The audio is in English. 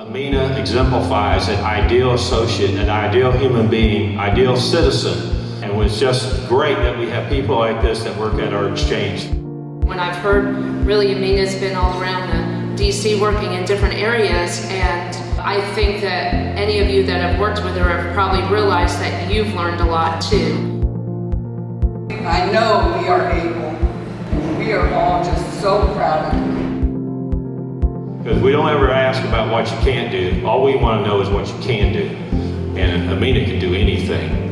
Amina exemplifies an ideal associate, an ideal human being, ideal citizen. And it's just great that we have people like this that work at our exchange. When I've heard, really, Amina's been all around the DC working in different areas, and I think that any of you that have worked with her have probably realized that you've learned a lot too. I know we are able, and we are all just so proud of you. Because we don't ever ask about what you can't do. All we want to know is what you can do. And Amina can do anything.